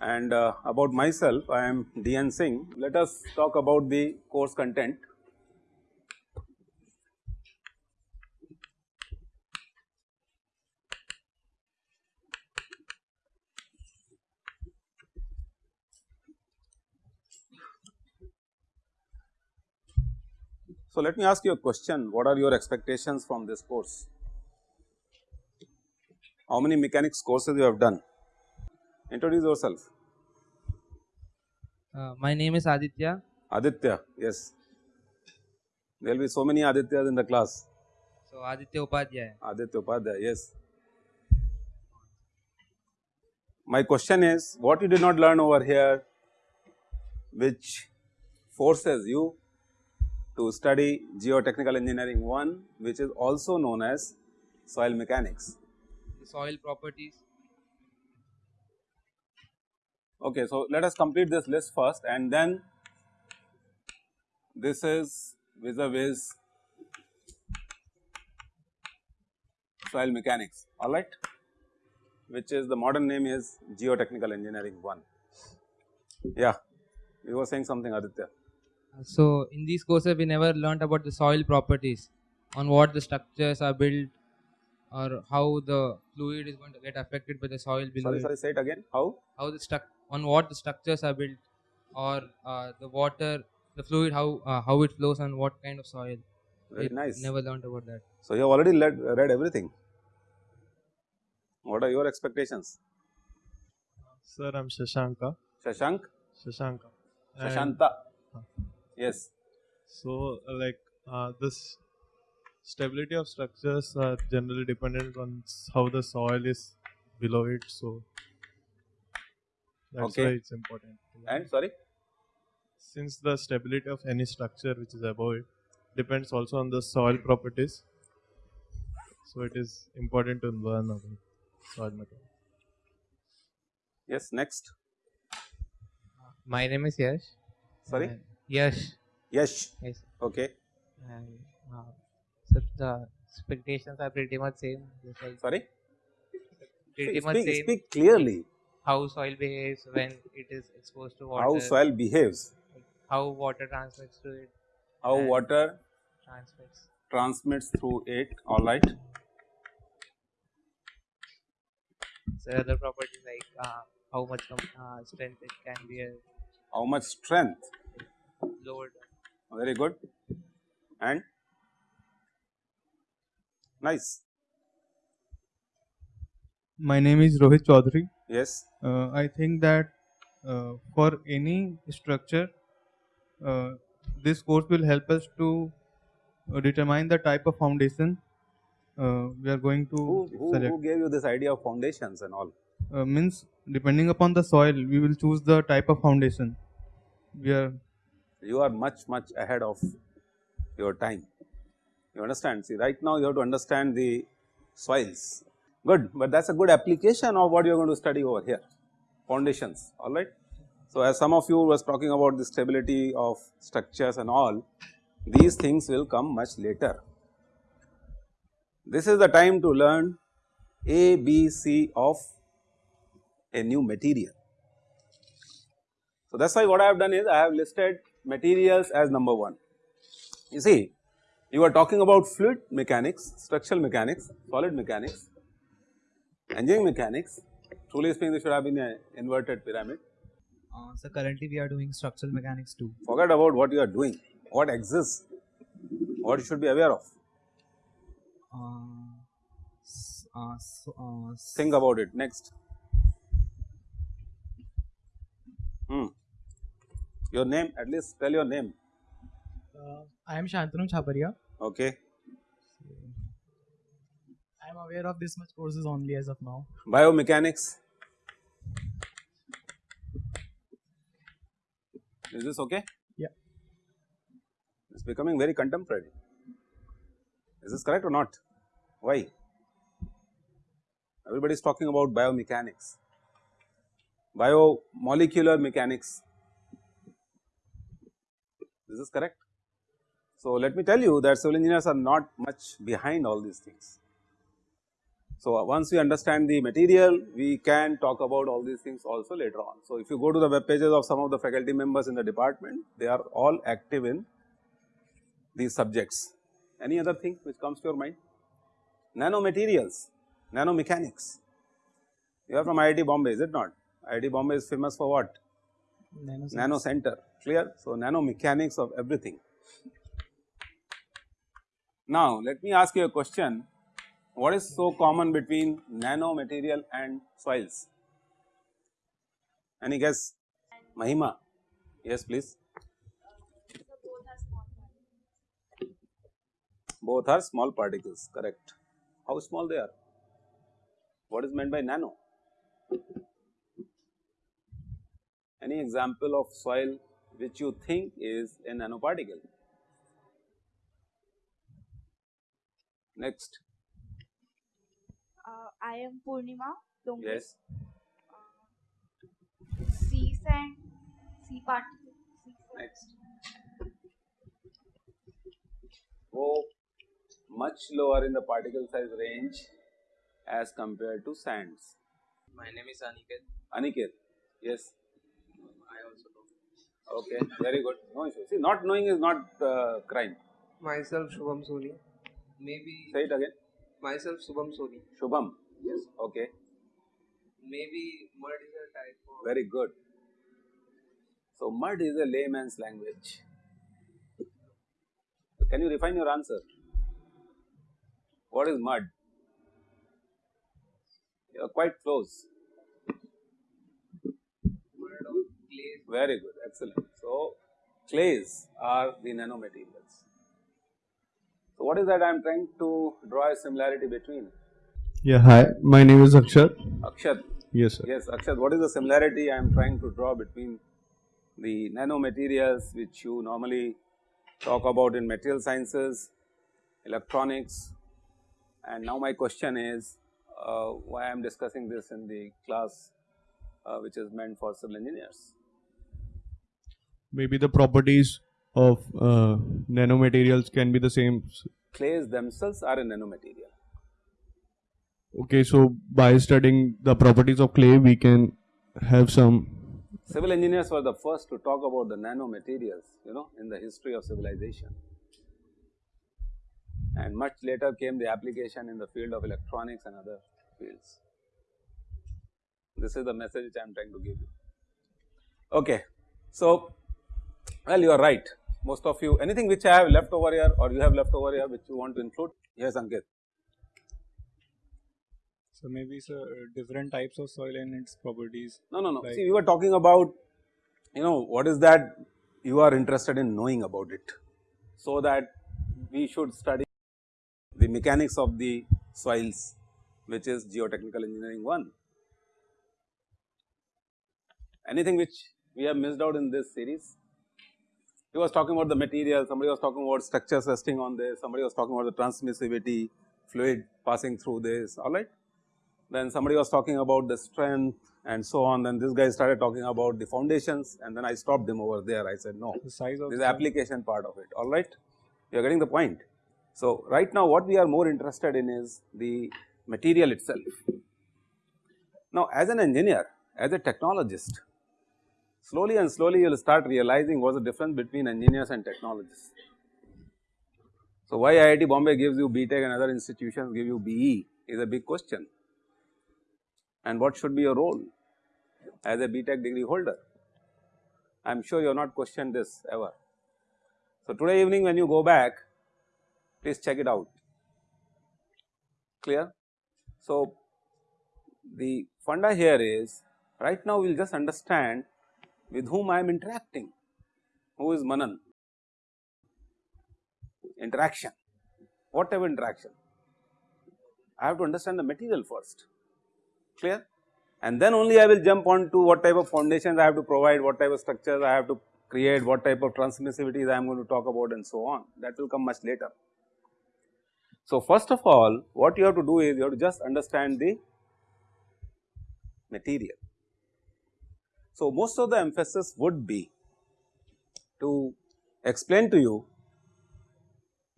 And uh, about myself, I am DN Singh. Let us talk about the course content. So, let me ask you a question what are your expectations from this course? How many mechanics courses you have done? Introduce yourself. Uh, my name is Aditya. Aditya, yes. There will be so many Adityas in the class. So Aditya Upadhyay. Aditya Upadhyay, yes. My question is what you did not learn over here which forces you to study geotechnical engineering 1 which is also known as soil mechanics. The soil properties. Okay, so let us complete this list first and then this is vis-a-vis soil mechanics alright which is the modern name is geotechnical engineering 1. Yeah, you were saying something Aditya. So in these courses we never learnt about the soil properties on what the structures are built or how the fluid is going to get affected by the soil below Sorry, sorry, say it again. How? how the struct on what the structures are built or uh, the water the fluid how uh, how it flows and what kind of soil Very We nice. never learnt about that So you have already led, read everything. What are your expectations? Sir, I'm Shashanka. Shashank, Shashanka. And Shashanta. Yes. So, uh, like uh, this stability of structures are generally dependent on how the soil is below it. So that's Okay. why it's important. And sorry. since the stability of any structure which is above it depends also on the soil properties, so it is important to learn about soil mechanics. Yes. Next. My name is Yash. Sorry. Yash. Yes. Yes. Okay. And uh, so the expectations are pretty much same. Like Sorry. pretty Speak, much speak, same. speak clearly. How soil behaves when it is exposed to water. How soil behaves. How water transmits to it. How water Transmits. transmits through it. All right. So other properties like uh, how much uh, strength it can be uh, How much strength. Lowered. Very good. And nice. My name is Rohit Chaudhary. Yes. Uh, I think that uh, for any structure, uh, this course will help us to uh, determine the type of foundation uh, we are going to Who, who, select. who gave you this idea of foundations and all? Uh, means depending upon the soil, we will choose the type of foundation. We are You are much much ahead of your time. You understand? See, right now you have to understand the soils. Good, but that is a good application of what you are going to study over here. Foundations. All right. So, as some of you was talking about the stability of structures and all, these things will come much later. This is the time to learn A, B, C of a new material. So, that is why what I have done is I have listed materials as number 1. You see, you are talking about fluid mechanics, structural mechanics, solid mechanics, engineering mechanics, truly speaking this should have been an inverted pyramid. Uh, so currently we are doing structural mechanics too. Forget about what you are doing, what exists, what you should be aware of, Uh, uh, so, uh, think about it next. Hmm. Your name, at least tell your name, Uh, I am Shantanu Chaparia. okay. I am aware of this much courses only as of now. Biomechanics. Is this okay? Yeah. It's becoming very contemporary. Is this correct or not? Why? Everybody is talking about biomechanics. biomolecular mechanics. This is correct. So, let me tell you that civil engineers are not much behind all these things. So, once we understand the material, we can talk about all these things also later on. So, if you go to the web pages of some of the faculty members in the department, they are all active in these subjects. Any other thing which comes to your mind? Nanomaterials, nanomechanics. You are from IIT Bombay, is it not? IIT Bombay is famous for what? Nano center, clear? So, nano mechanics of everything. Now, let me ask you a question. What is so common between nano material and soils? Any guess? Mahima? Yes, please. Both are small particles, correct. How small they are? What is meant by nano? Any example of soil which you think is a nanoparticle? Next, Uh, I am Purnima Dongre. yes, Sea sand, sea particle. Sea next. Go much lower in the particle size range as compared to sands. My name is Aniket. Aniket, yes, I also know. Okay, very good, no issue. See, not knowing is not uh, crime. Myself Shubham Soni. Maybe Say it again. myself Shubham Soni. Shubham, Yes. okay, Maybe mud is a type of very good. So, mud is a layman's language. Can you refine your answer? What is mud? You are quite close. Mud or clay. Very good, excellent. So, clays are the nanomaterials. So, what is that I am trying to draw a similarity between? Yeah, hi. My name is Akshat. Akshat, Yes, sir. yes, Akshat, what is the similarity I am trying to draw between the nanomaterials which you normally talk about in material sciences, electronics, and now my question is uh, why I am discussing this in the class uh, which is meant for civil engineers. Maybe the properties of uh, nanomaterials can be the same. Clays themselves are a nanomaterial. Okay, so by studying the properties of clay, we can have some. Civil engineers were the first to talk about the nanomaterials, you know, in the history of civilization. And much later came the application in the field of electronics and other fields. This is the message which I am trying to give you. Okay. So, well, you are right. Most of you, anything which I have left over here or you have left over here which you want to include? Yes, Ankit. So maybe sir, different types of soil and its properties. No, no, no. Like- See, we were talking about, you know, what is that you are interested in knowing about it. So that we should study the mechanics of the soils, which is geotechnical engineering 1. Anything which we have missed out in this series? He was talking about the material, somebody was talking about structures resting on this, somebody was talking about the transmissivity, fluid passing through this, alright. Then somebody was talking about the strength and so on, then this guy started talking about the foundations and then I stopped him over there, I said no, The size of this is the the application part of it, alright. You are getting the point. So, right now what we are more interested in is the material itself. Now, as an engineer, as a technologist, slowly and slowly you will start realizing what is the difference between engineers and technologists. So, why IIT Bombay gives you BTech and other institutions give you BE is a big question and what should be your role as a BTech degree holder. I am sure you have not questioned this ever. So, today evening when you go back, please check it out, clear. So, the funda here is right now we will just understand with whom I am interacting, who is Manan, interaction, whatever interaction. I have to understand the material first, clear and then only I will jump on to what type of foundations I have to provide, what type of structures I have to create, what type of transmissivities I am going to talk about and so on that will come much later. So, first of all what you have to do is you have to just understand the material. So, most of the emphasis would be to explain to you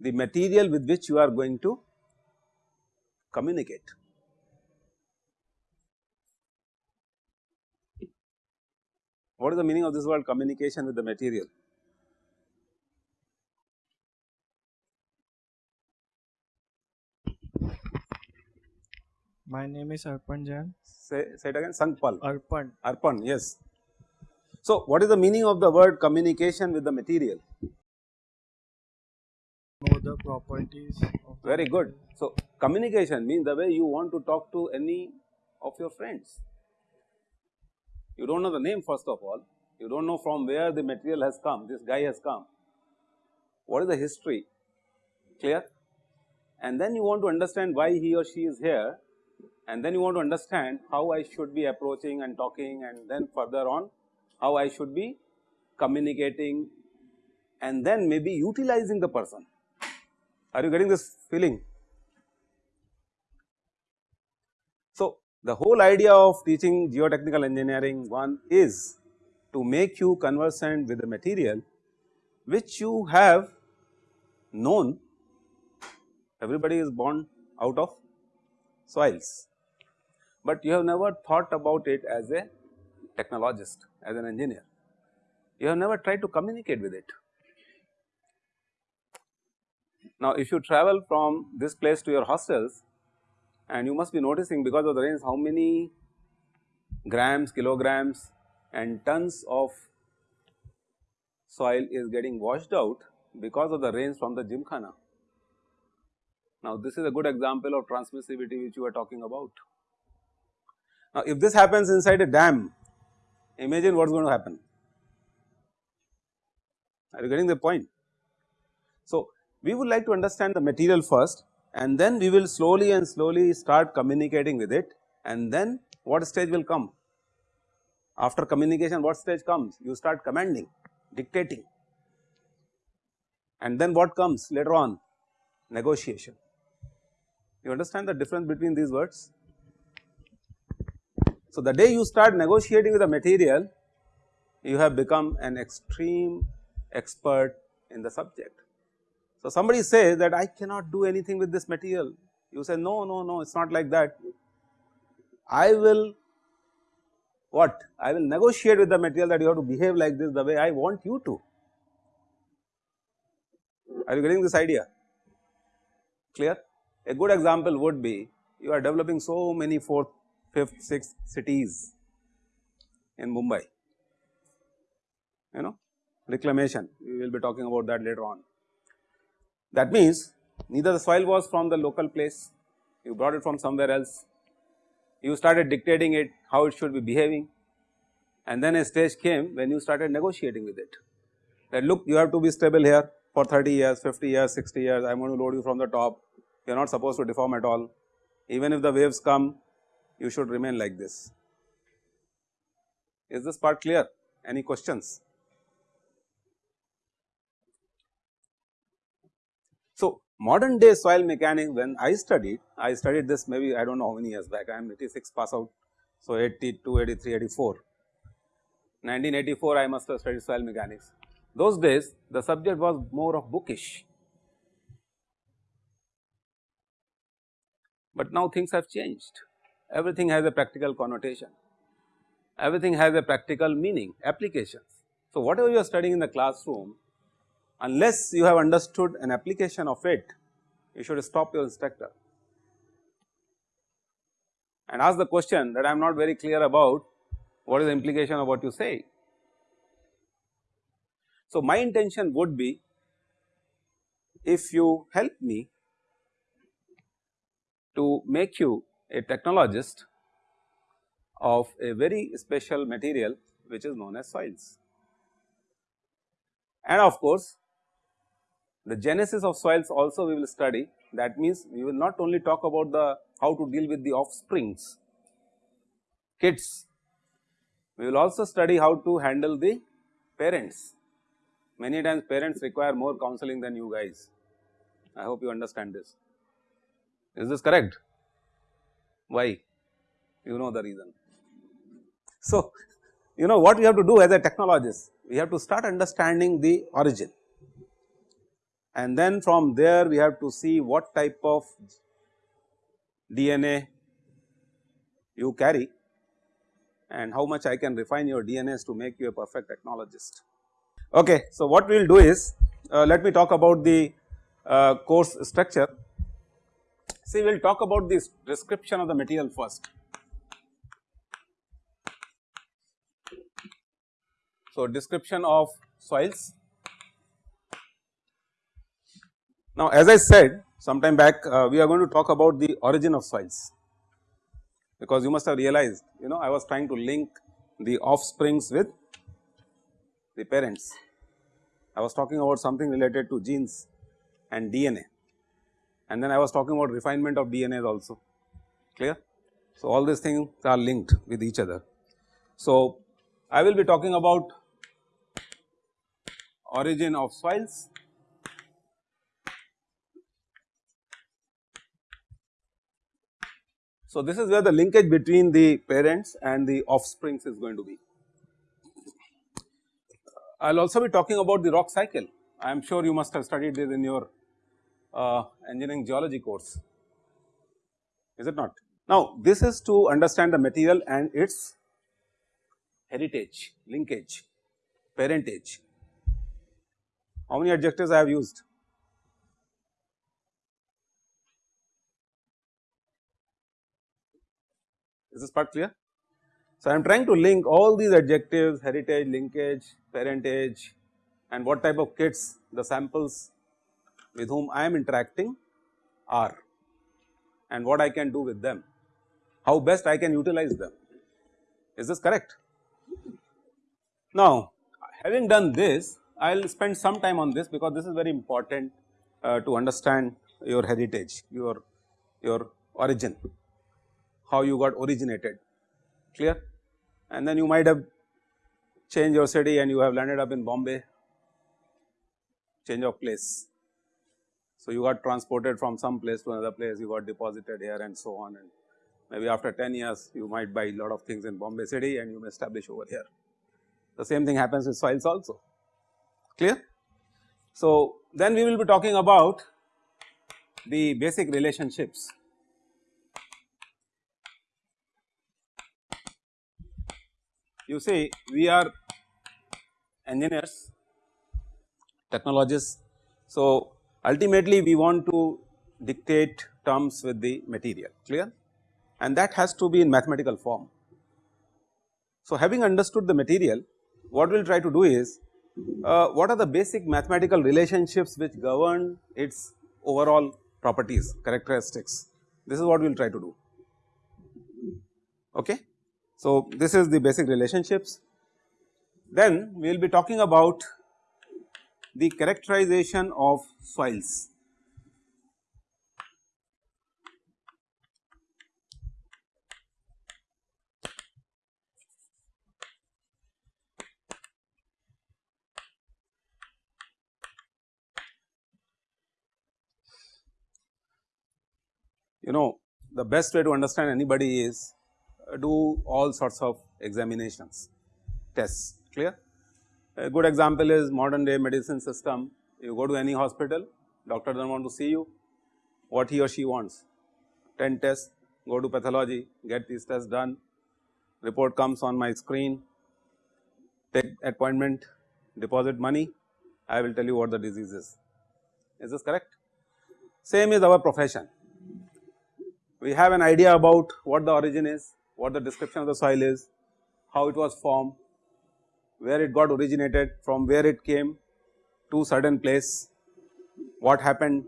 the material with which you are going to communicate. What is the meaning of this word communication with the material? My name is Arpan Jain. Say, say it again, Sankpal. Arpan. Arpan, yes. So, what is the meaning of the word communication with the material? Know the properties. Very good. So, communication means the way you want to talk to any of your friends. You do not know the name first of all, you do not know from where the material has come, this guy has come. What is the history? Clear? And then you want to understand why he or she is here and then you want to understand how I should be approaching and talking and then further on how I should be communicating and then maybe utilizing the person. Are you getting this feeling? So, the whole idea of teaching geotechnical engineering one is to make you conversant with the material which you have known everybody is born out of soils but you have never thought about it as a technologist, as an engineer. You have never tried to communicate with it. Now, if you travel from this place to your hostels and you must be noticing because of the rains how many grams, kilograms and tons of soil is getting washed out because of the rains from the gymkhana. Now, this is a good example of transmissivity which you are talking about. Now, if this happens inside a dam, imagine what is going to happen. Are you getting the point? So, we would like to understand the material first and then we will slowly and slowly start communicating with it and then what stage will come? After communication what stage comes? You start commanding, dictating and then what comes later on? Negotiation. You understand the difference between these words? So, the day you start negotiating with the material, you have become an extreme expert in the subject. So, somebody says that I cannot do anything with this material, you say no, no, no, it is not like that. I will what? I will negotiate with the material that you have to behave like this the way I want you to. Are you getting this idea? Clear? A good example would be you are developing so many fourth fifth, sixth cities in Mumbai, you know reclamation we will be talking about that later on. That means neither the soil was from the local place, you brought it from somewhere else, you started dictating it how it should be behaving and then a stage came when you started negotiating with it. That look you have to be stable here for 30 years, 50 years, 60 years, I am going to load you from the top, you are not supposed to deform at all. Even if the waves come you should remain like this. Is this part clear? Any questions? So, modern day soil mechanics when I studied, I studied this maybe I do not know how many years back, I am 86 pass out. So, 82, 83, 84. 1984 I must have studied soil mechanics. Those days the subject was more of bookish, but now things have changed everything has a practical connotation, everything has a practical meaning, applications. So, whatever you are studying in the classroom, unless you have understood an application of it, you should stop your instructor and ask the question that I am not very clear about what is the implication of what you say. So, my intention would be if you help me to make you a technologist of a very special material which is known as soils. And of course, the genesis of soils also we will study that means we will not only talk about the how to deal with the offsprings kids, we will also study how to handle the parents. Many times parents require more counseling than you guys, I hope you understand this. Is this correct? Why? You know the reason. So, you know what we have to do as a technologist, we have to start understanding the origin and then from there we have to see what type of DNA you carry and how much I can refine your DNAs to make you a perfect technologist. Okay, so what we will do is uh, let me talk about the uh, course structure. See we will talk about this description of the material first. So description of soils. Now as I said sometime back uh, we are going to talk about the origin of soils because you must have realized you know I was trying to link the offsprings with the parents. I was talking about something related to genes and DNA and then I was talking about refinement of DNA also clear. So, all these things are linked with each other. So, I will be talking about origin of soils So, this is where the linkage between the parents and the offsprings is going to be. I will also be talking about the rock cycle. I am sure you must have studied this in your uh, engineering geology course, is it not? Now, this is to understand the material and its heritage, linkage, parentage. How many adjectives I have used? Is this part clear? So, I am trying to link all these adjectives heritage, linkage, parentage and what type of kits the samples with whom I am interacting are and what I can do with them, how best I can utilize them. Is this correct? Now, having done this, I will spend some time on this because this is very important uh, to understand your heritage, your, your origin how you got originated clear and then you might have changed your city and you have landed up in Bombay change of place. So, you got transported from some place to another place you got deposited here and so on and maybe after 10 years you might buy a lot of things in Bombay city and you may establish over here. The same thing happens with soils also clear. So, then we will be talking about the basic relationships you see we are engineers, technologists. So, ultimately we want to dictate terms with the material clear and that has to be in mathematical form. So, having understood the material what we will try to do is uh, what are the basic mathematical relationships which govern its overall properties characteristics this is what we will try to do okay. So, this is the basic relationships. Then we will be talking about the characterization of soils. You know the best way to understand anybody is uh, do all sorts of examinations, tests clear. A good example is modern day medicine system, you go to any hospital, doctor does not want to see you, what he or she wants, 10 tests, go to pathology, get these tests done, report comes on my screen, take appointment, deposit money, I will tell you what the disease is. Is this correct? Same is our profession. We have an idea about what the origin is, what the description of the soil is, how it was formed, where it got originated, from where it came to certain place, what happened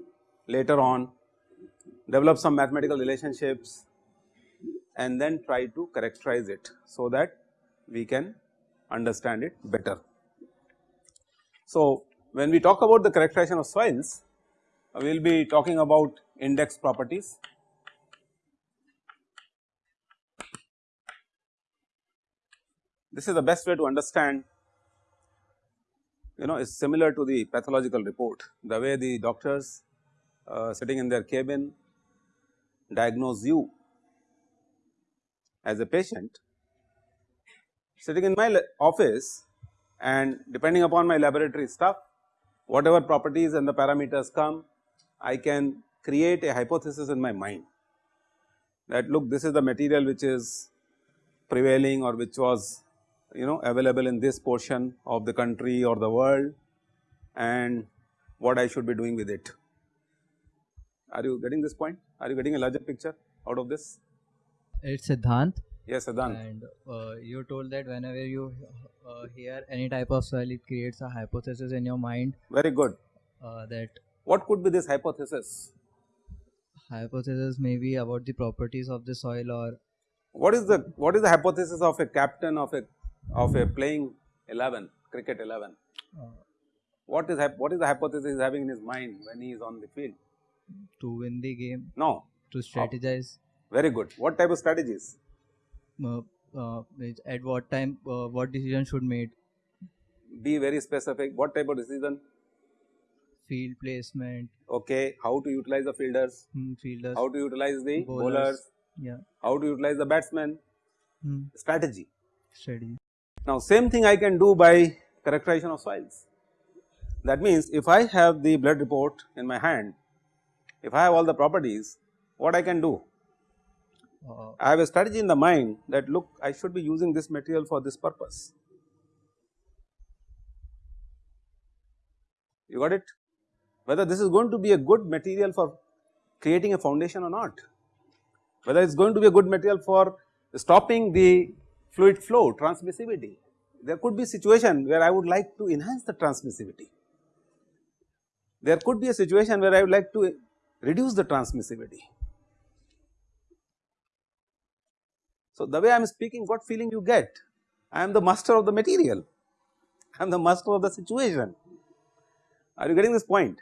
later on, develop some mathematical relationships and then try to characterize it so that we can understand it better. So, when we talk about the characterization of soils, we will be talking about index properties This is the best way to understand you know is similar to the pathological report. The way the doctors uh, sitting in their cabin diagnose you as a patient sitting in my office and depending upon my laboratory stuff whatever properties and the parameters come I can create a hypothesis in my mind that look this is the material which is prevailing or which was you know available in this portion of the country or the world and what I should be doing with it. Are you getting this point? Are you getting a larger picture out of this? It's Siddhant. Yes, Siddhant. And uh, you told that whenever you uh, hear any type of soil, it creates a hypothesis in your mind. Very good. Uh, that what could be this hypothesis? Hypothesis may be about the properties of the soil or what is the what is the hypothesis of a captain of a of a playing 11 cricket 11 uh, what is what is the hypothesis he is having in his mind when he is on the field? To win the game. No. To strategize. Oh, very good. What type of strategies? Uh, uh, at what time uh, what decision should made? Be very specific. What type of decision? Field placement. Okay. How to utilize the fielders? Hmm, fielders. How to utilize the bowlers, bowlers? Yeah. How to utilize the batsmen? Hmm. strategy. Strategy now same thing i can do by characterization of soils that means if i have the blood report in my hand if i have all the properties what i can do? Uh, i have a strategy in the mind that look i should be using this material for this purpose. You got it? Whether this is going to be a good material for creating a foundation or not, whether it is going to be a good material for stopping the fluid flow transmissivity. There could be situation where I would like to enhance the transmissivity. There could be a situation where I would like to reduce the transmissivity. So, the way I am speaking what feeling you get? I am the master of the material, I am the master of the situation. Are you getting this point?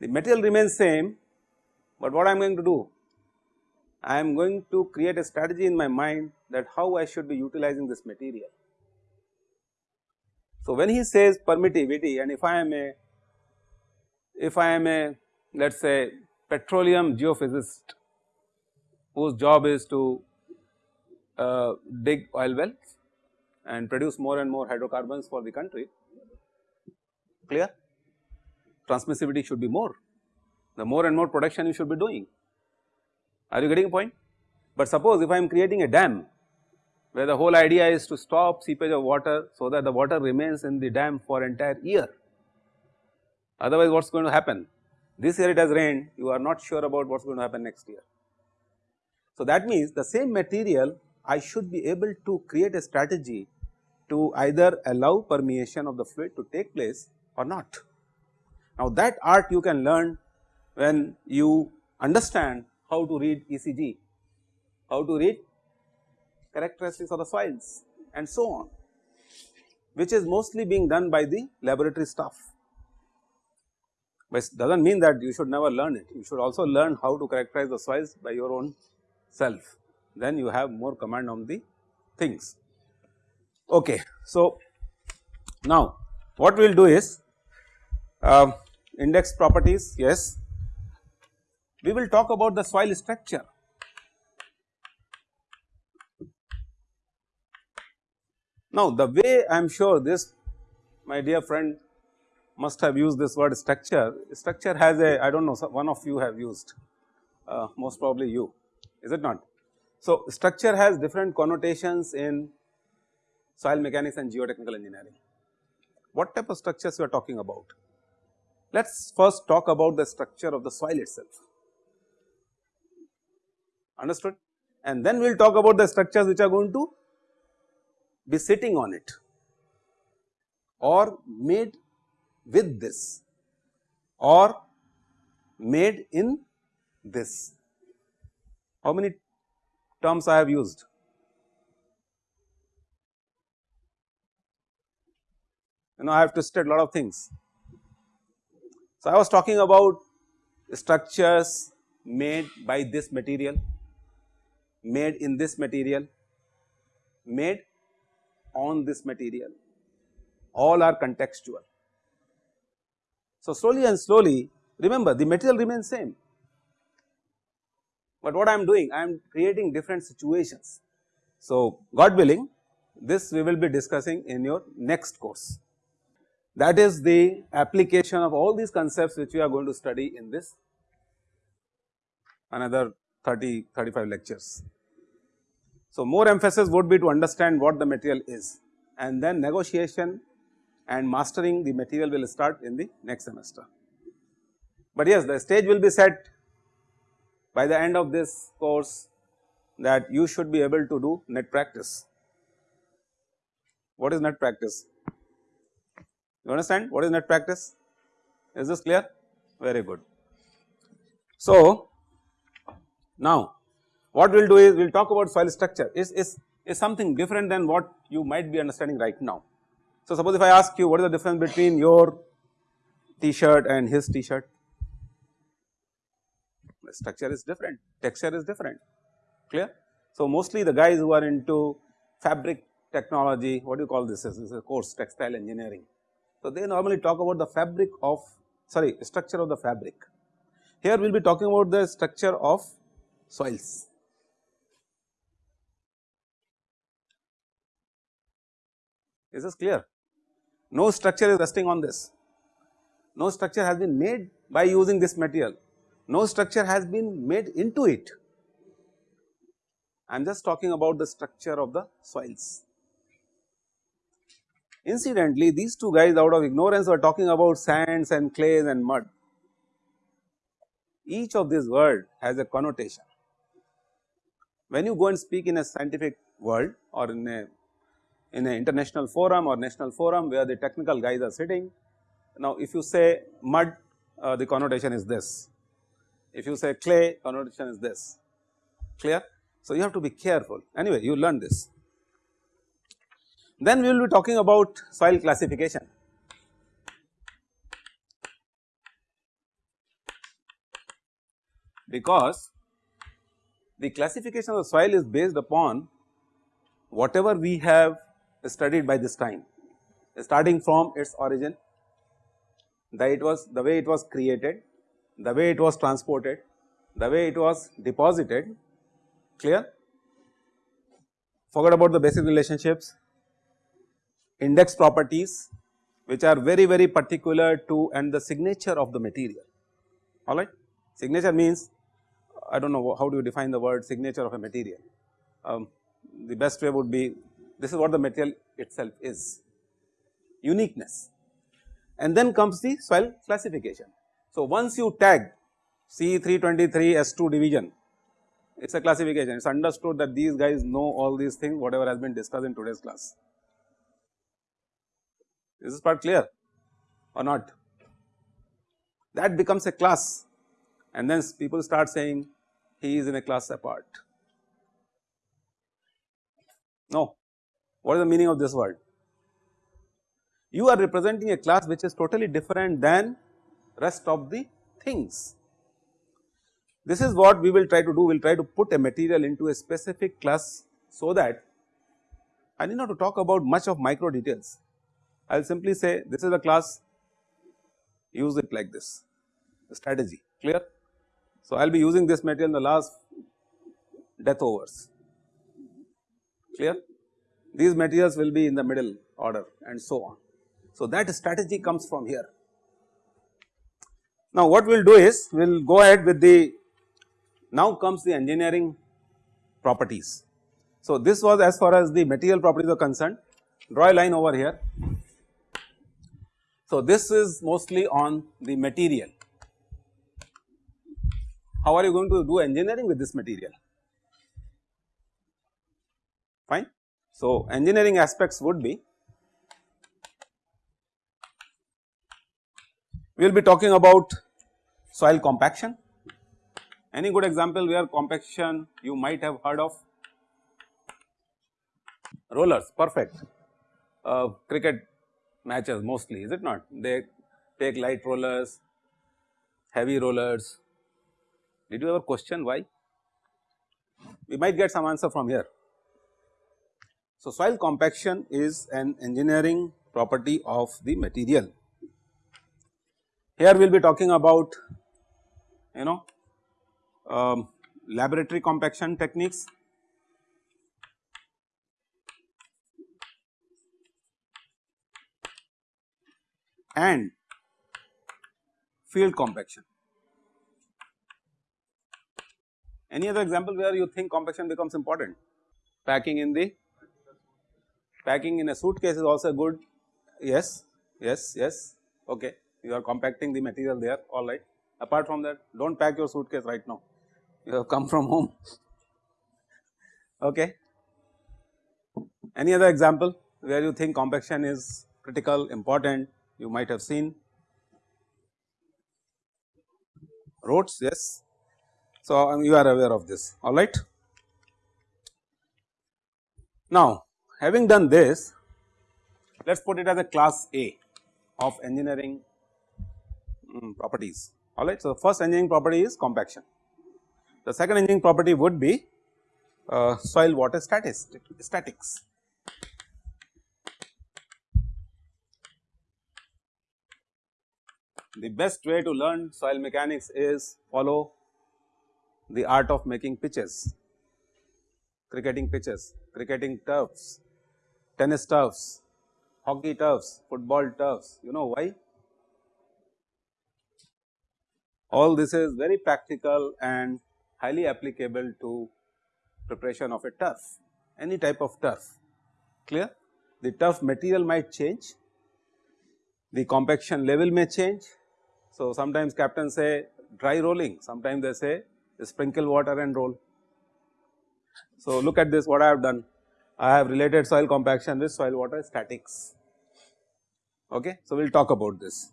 the material remains same, but what I am going to do? I am going to create a strategy in my mind that how I should be utilizing this material. So, when he says permittivity and if I am a if I am a let us say petroleum geophysicist whose job is to uh, dig oil wells and produce more and more hydrocarbons for the country clear transmissivity should be more. The more and more production you should be doing. Are you getting a point? But suppose if I am creating a dam where the whole idea is to stop seepage of water so that the water remains in the dam for entire year. Otherwise what is going to happen? This year it has rained, you are not sure about what is going to happen next year. So that means the same material I should be able to create a strategy to either allow permeation of the fluid to take place or not. Now that art you can learn when you understand how to read ECG, how to read characteristics of the soils and so on which is mostly being done by the laboratory staff. But does not mean that you should never learn it, you should also learn how to characterize the soils by your own self, then you have more command on the things. Okay. So, now what we will do is uh, index properties yes. We will talk about the soil structure. Now the way I am sure this my dear friend must have used this word structure, structure has a I do not know one of you have used uh, most probably you is it not. So structure has different connotations in soil mechanics and geotechnical engineering. What type of structures we are talking about? Let us first talk about the structure of the soil itself, understood and then we will talk about the structures which are going to be sitting on it or made with this or made in this. How many terms I have used? You know I have twisted a lot of things so, I was talking about structures made by this material, made in this material, made on this material, all are contextual. So, slowly and slowly remember the material remains same, but what I am doing I am creating different situations. So, God willing this we will be discussing in your next course. That is the application of all these concepts which we are going to study in this another 30 35 lectures. So, more emphasis would be to understand what the material is and then negotiation and mastering the material will start in the next semester. But yes the stage will be set by the end of this course that you should be able to do net practice. What is net practice? You understand what is net practice? Is this clear? Very good. So, now what we will do is we will talk about soil structure is, is, is something different than what you might be understanding right now. So, suppose if I ask you what is the difference between your t-shirt and his t-shirt? Structure is different, texture is different, clear. So, mostly the guys who are into fabric technology, what do you call this? This is a course textile engineering. So, they normally talk about the fabric of sorry structure of the fabric. Here we will be talking about the structure of soils. Is this clear? No structure is resting on this, no structure has been made by using this material, no structure has been made into it. I am just talking about the structure of the soils. Incidentally, these two guys out of ignorance were talking about sands and clays and mud. Each of these words has a connotation. When you go and speak in a scientific world or in a in an international forum or national forum where the technical guys are sitting. Now, if you say mud uh, the connotation is this, if you say clay connotation is this clear. So, you have to be careful anyway you learn this. Then we will be talking about soil classification. Because the classification of the soil is based upon whatever we have studied by this time starting from its origin, the it was the way it was created, the way it was transported, the way it was deposited clear. Forget about the basic relationships, index properties which are very very particular to and the signature of the material alright. Signature means I do not know how do you define the word signature of a material. Um, the best way would be this is what the material itself is uniqueness and then comes the soil classification. So, once you tag C323 S2 division it is a classification it is understood that these guys know all these things whatever has been discussed in today's class. Is this part clear or not? That becomes a class and then people start saying he is in a class apart. No, what is the meaning of this word? You are representing a class which is totally different than rest of the things. This is what we will try to do, we will try to put a material into a specific class so that I need not to talk about much of micro details. I will simply say this is a class, use it like this, strategy, clear. So, I will be using this material in the last death overs, clear these materials will be in the middle order and so on. So, that strategy comes from here. Now, what we will do is we will go ahead with the now comes the engineering properties. So, this was as far as the material properties are concerned draw a line over here. So, this is mostly on the material. How are you going to do engineering with this material? Fine. So, engineering aspects would be we will be talking about soil compaction. Any good example where compaction you might have heard of? Rollers, perfect. Uh, cricket matches mostly, is it not? They take light rollers, heavy rollers. Did you ever question why? We might get some answer from here. So, soil compaction is an engineering property of the material. Here we will be talking about you know um, laboratory compaction techniques. and field compaction. Any other example where you think compaction becomes important? Packing in the packing in a suitcase is also good. Yes, yes, yes. Okay, you are compacting the material there. All right. Apart from that, don't pack your suitcase right now. You have come from home. okay. Any other example where you think compaction is critical, important? You might have seen roads. Yes. So, um, you are aware of this. All right. Now, having done this, let us put it as a class A of engineering um, properties. All right. So, the first engineering property is compaction. The second engineering property would be uh, soil water statics. The best way to learn soil mechanics is follow the art of making pitches, cricketing pitches, cricketing turfs, tennis turfs, hockey turfs, football turfs. You know why? All this is very practical and highly applicable to preparation of a turf, any type of turf, clear? The turf material might change, the compaction level may change. So, sometimes captains say dry rolling, sometimes they say sprinkle water and roll. So, look at this what I have done, I have related soil compaction with soil water statics. Okay. So, we will talk about this.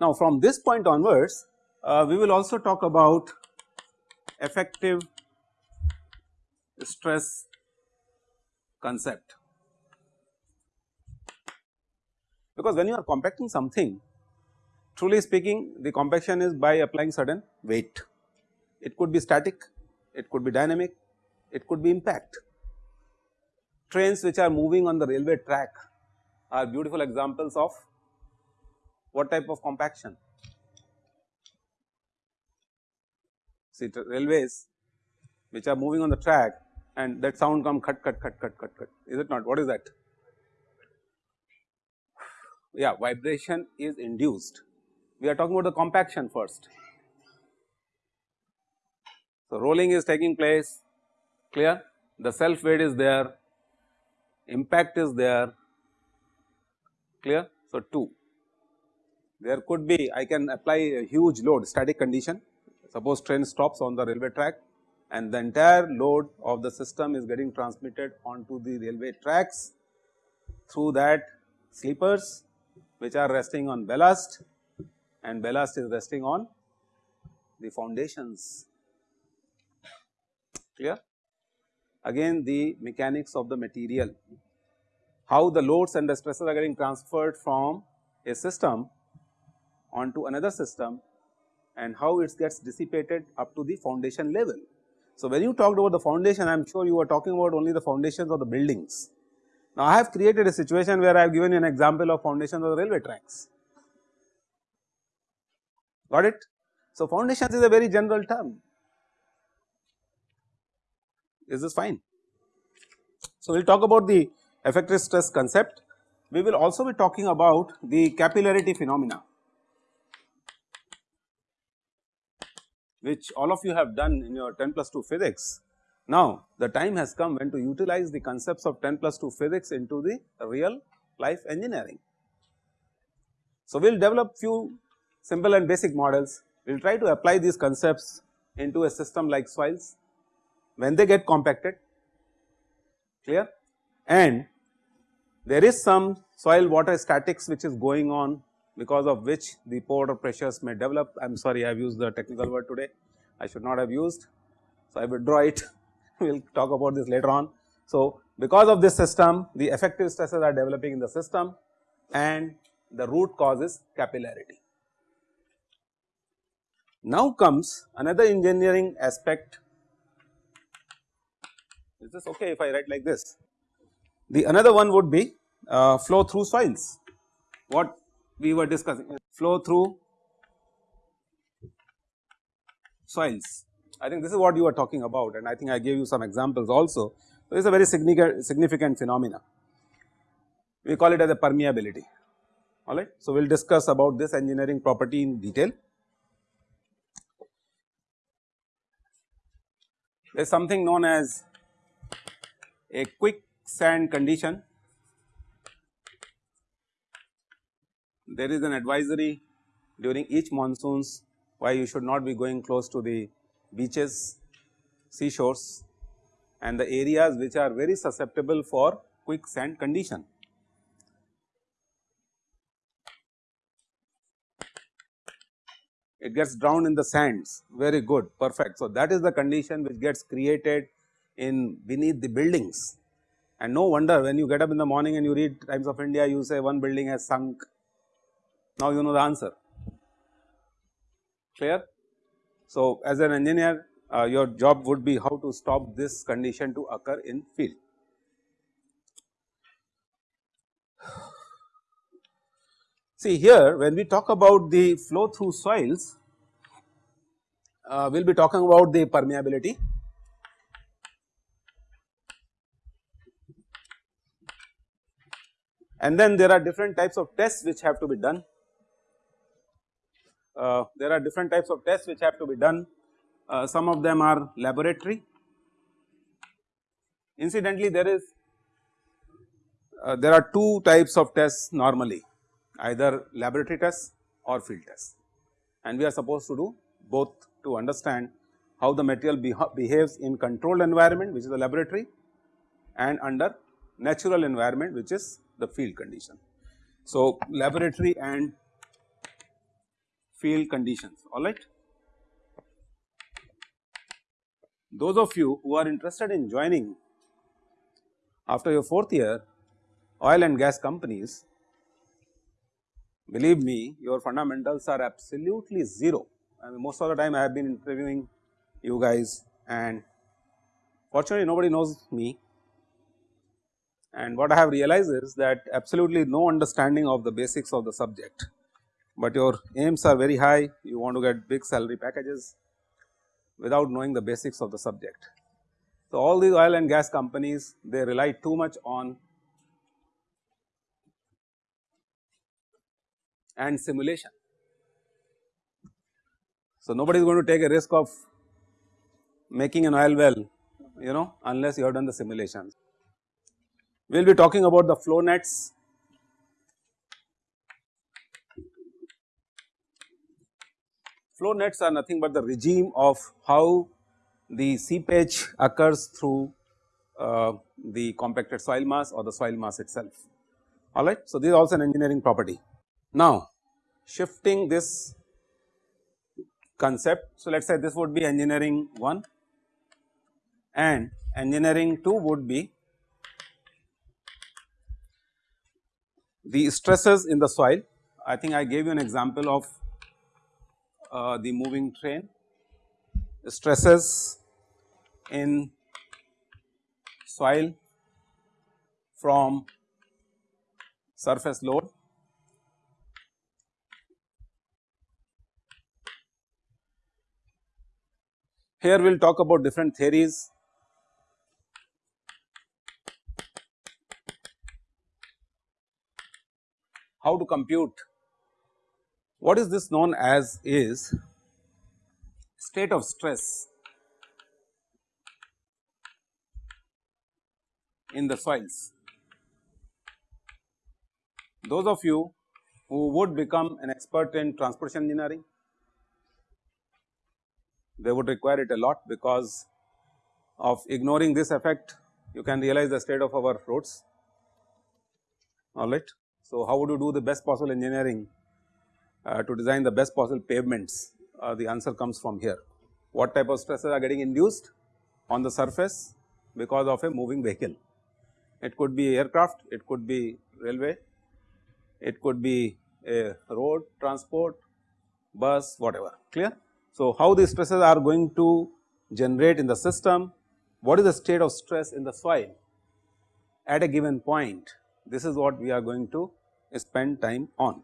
Now, from this point onwards, uh, we will also talk about effective stress concept because when you are compacting something truly speaking the compaction is by applying certain weight. It could be static, it could be dynamic, it could be impact. Trains which are moving on the railway track are beautiful examples of what type of compaction. See railways which are moving on the track and that sound come cut cut cut cut cut cut is it not what is that? Yeah vibration is induced we are talking about the compaction first. So, rolling is taking place clear the self weight is there impact is there clear. So, 2 there could be I can apply a huge load static condition suppose train stops on the railway track and the entire load of the system is getting transmitted onto the railway tracks through that sleepers which are resting on ballast and ballast is resting on the foundations clear. Again the mechanics of the material, how the loads and the stresses are getting transferred from a system onto another system and how it gets dissipated up to the foundation level. So, when you talked about the foundation I am sure you were talking about only the foundations of the buildings. Now, I have created a situation where I have given you an example of foundations of the railway tracks got it. So, foundations is a very general term is this fine. So, we will talk about the effective stress concept we will also be talking about the capillarity phenomena which all of you have done in your 10 plus 2 physics. Now, the time has come when to utilize the concepts of 10 plus 2 physics into the real life engineering. So, we will develop few simple and basic models, we will try to apply these concepts into a system like soils when they get compacted clear and there is some soil water statics which is going on because of which the pore pressures may develop. I am sorry I have used the technical word today, I should not have used. So, I withdraw it, we will talk about this later on. So, because of this system the effective stresses are developing in the system and the root cause is capillarity. Now comes another engineering aspect, is this okay if I write like this? The another one would be uh, flow through soils, what we were discussing flow through soils. I think this is what you were talking about and I think I gave you some examples also. So, is a very significant, significant phenomena. We call it as a permeability. alright. So, we will discuss about this engineering property in detail. There is something known as a quicksand condition. There is an advisory during each monsoons why you should not be going close to the beaches, seashores and the areas which are very susceptible for quicksand condition. It gets drowned in the sands very good perfect. So, that is the condition which gets created in beneath the buildings and no wonder when you get up in the morning and you read Times of India you say one building has sunk. Now, you know the answer clear. So, as an engineer uh, your job would be how to stop this condition to occur in field. See here when we talk about the flow through soils, uh, we will be talking about the permeability. And then there are different types of tests which have to be done. Uh, there are different types of tests which have to be done uh, some of them are laboratory. Incidentally, there is uh, there are two types of tests normally either laboratory tests or field tests and we are supposed to do both to understand how the material behaves in controlled environment which is the laboratory and under natural environment which is the field condition. So, laboratory and field conditions alright. Those of you who are interested in joining after your fourth year oil and gas companies, believe me your fundamentals are absolutely 0. I mean most of the time I have been interviewing you guys and fortunately nobody knows me and what I have realized is that absolutely no understanding of the basics of the subject, but your aims are very high, you want to get big salary packages, without knowing the basics of the subject. So, all these oil and gas companies they rely too much on and simulation. So, nobody is going to take a risk of making an oil well you know unless you have done the simulations. We will be talking about the flow nets Flow nets are nothing but the regime of how the seepage occurs through uh, the compacted soil mass or the soil mass itself alright. So, this is also an engineering property. Now, shifting this concept. So, let us say this would be engineering 1 and engineering 2 would be the stresses in the soil. I think I gave you an example of uh, the moving train, stresses in soil from surface load. Here we will talk about different theories. How to compute what is this known as is state of stress in the soils. Those of you who would become an expert in transportation engineering, they would require it a lot because of ignoring this effect you can realize the state of our roads alright. So, how would you do the best possible engineering uh, to design the best possible pavements uh, the answer comes from here. What type of stresses are getting induced on the surface because of a moving vehicle. It could be aircraft, it could be railway, it could be a road transport, bus whatever clear. So, how these stresses are going to generate in the system, what is the state of stress in the soil at a given point this is what we are going to spend time on.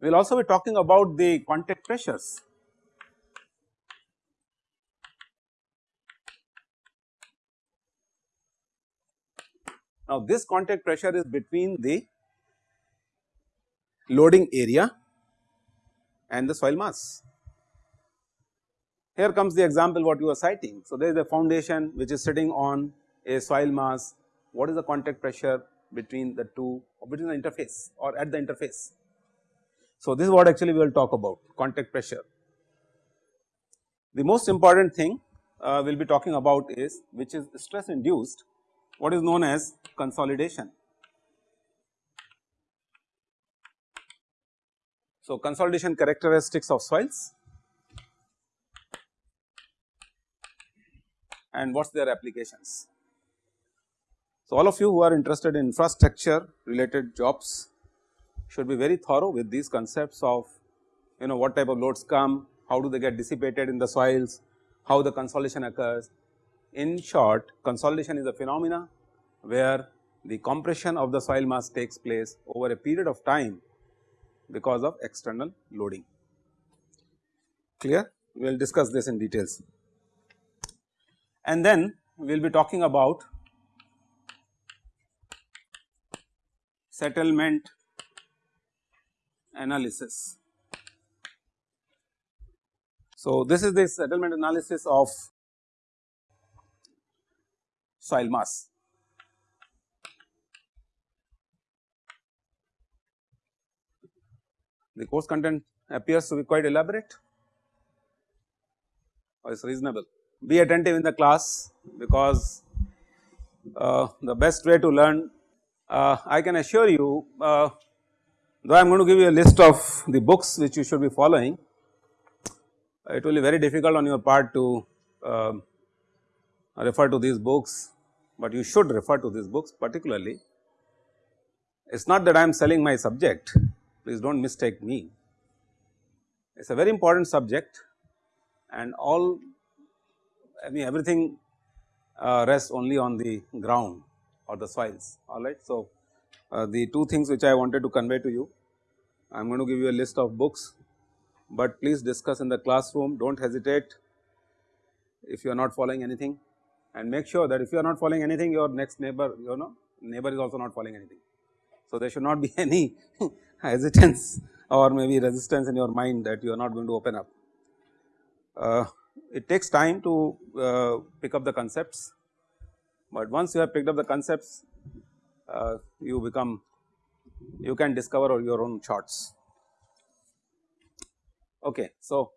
We will also be talking about the contact pressures. Now, this contact pressure is between the loading area and the soil mass. Here comes the example what you are citing. So, there is a foundation which is sitting on a soil mass, what is the contact pressure between the two or between the interface or at the interface. So, this is what actually we will talk about contact pressure. The most important thing uh, we will be talking about is which is stress induced what is known as consolidation. So, consolidation characteristics of soils and what is their applications. So, all of you who are interested in infrastructure related jobs should be very thorough with these concepts of you know what type of loads come, how do they get dissipated in the soils, how the consolidation occurs. In short consolidation is a phenomena where the compression of the soil mass takes place over a period of time because of external loading. Clear? We will discuss this in details. And then we will be talking about settlement analysis. So, this is the settlement analysis of soil mass. The course content appears to be quite elaborate or is reasonable. Be attentive in the class because uh, the best way to learn uh, I can assure you uh, though I am going to give you a list of the books which you should be following it will be very difficult on your part to uh, refer to these books, but you should refer to these books particularly. It is not that I am selling my subject, please do not mistake me. It is a very important subject and all I mean everything uh, rests only on the ground or the soils alright. So, uh, the two things which I wanted to convey to you, I am going to give you a list of books, but please discuss in the classroom do not hesitate if you are not following anything and make sure that if you are not following anything your next neighbor you know neighbor is also not following anything. So, there should not be any hesitance or maybe resistance in your mind that you are not going to open up. Uh, it takes time to uh, pick up the concepts, but once you have picked up the concepts uh, you become you can discover your own charts. Okay, so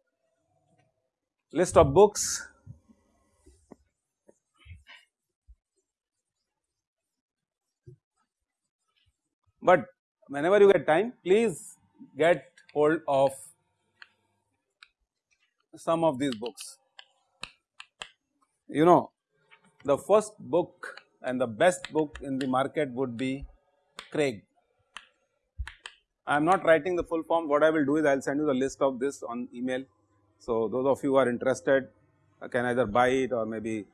list of books. But whenever you get time please get hold of some of these books. You know the first book and the best book in the market would be Craig. I am not writing the full form what I will do is I will send you the list of this on email. So, those of you who are interested can either buy it or maybe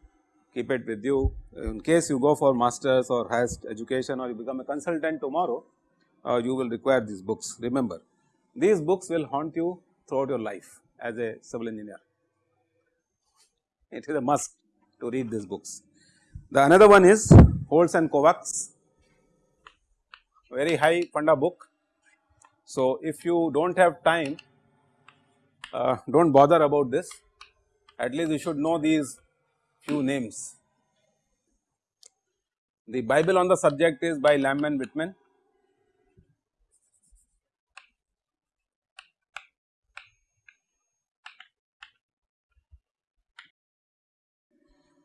keep it with you in case you go for masters or highest education or you become a consultant tomorrow you will require these books. Remember these books will haunt you throughout your life as a civil engineer. It is a must to read these books. The another one is Holtz and Kovacs, very high funda book. So, if you do not have time, uh, do not bother about this, at least you should know these few names. The Bible on the subject is by Lambe and Whitman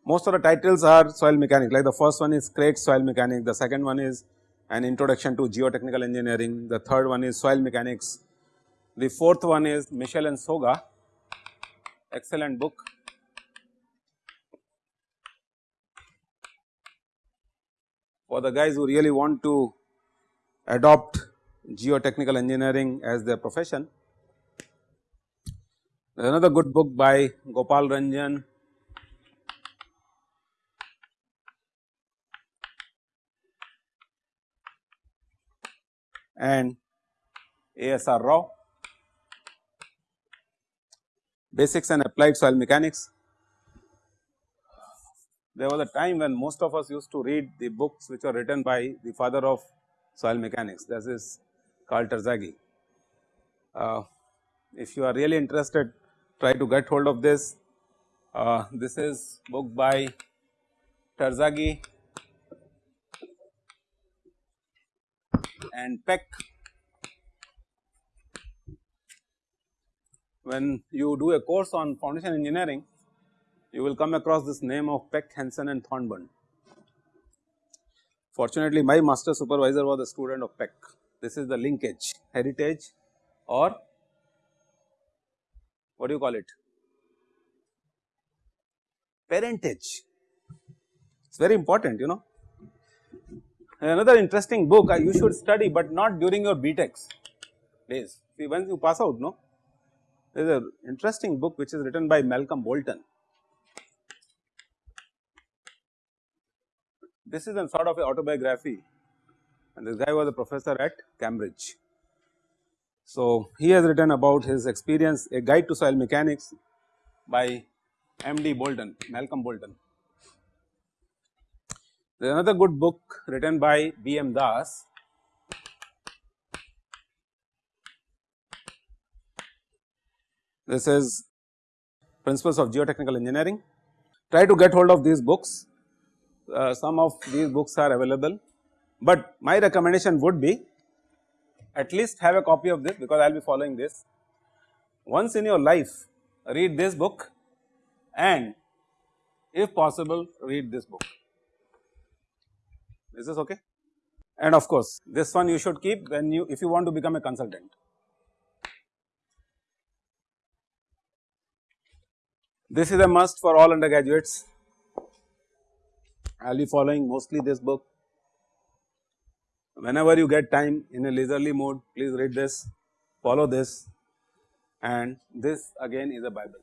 most of the titles are soil mechanics like the first one is Craig's soil mechanics, the second one is an introduction to geotechnical engineering, the third one is soil mechanics, the fourth one is Mitchell and Soga, excellent book. For the guys who really want to adopt geotechnical engineering as their profession. There is another good book by Gopal Ranjan and ASR Rao, basics and applied soil mechanics. There was a time when most of us used to read the books which were written by the father of soil mechanics that is Karl Terzaghi. Uh, if you are really interested try to get hold of this. Uh, this is book by Terzaghi and Peck. When you do a course on foundation engineering, you will come across this name of Peck, Hanson and Thornburn. Fortunately, my master supervisor was a student of Peck. This is the linkage, heritage or what do you call it? Parentage. It's very important, you know. Another interesting book uh, you should study, but not during your BTECs days. See, once you pass out, no, there is an interesting book which is written by Malcolm Bolton. This is a sort of a autobiography and this guy was a professor at Cambridge. So, he has written about his experience a guide to soil mechanics by MD Bolton, Malcolm Bolton. There is another good book written by B. M. Das. This is Principles of Geotechnical Engineering. Try to get hold of these books. Uh, some of these books are available, but my recommendation would be at least have a copy of this because I will be following this. Once in your life read this book and if possible read this book. Is this okay? And of course, this one you should keep when you if you want to become a consultant. This is a must for all undergraduates. I will be following mostly this book whenever you get time in a leisurely mode please read this, follow this and this again is a bible.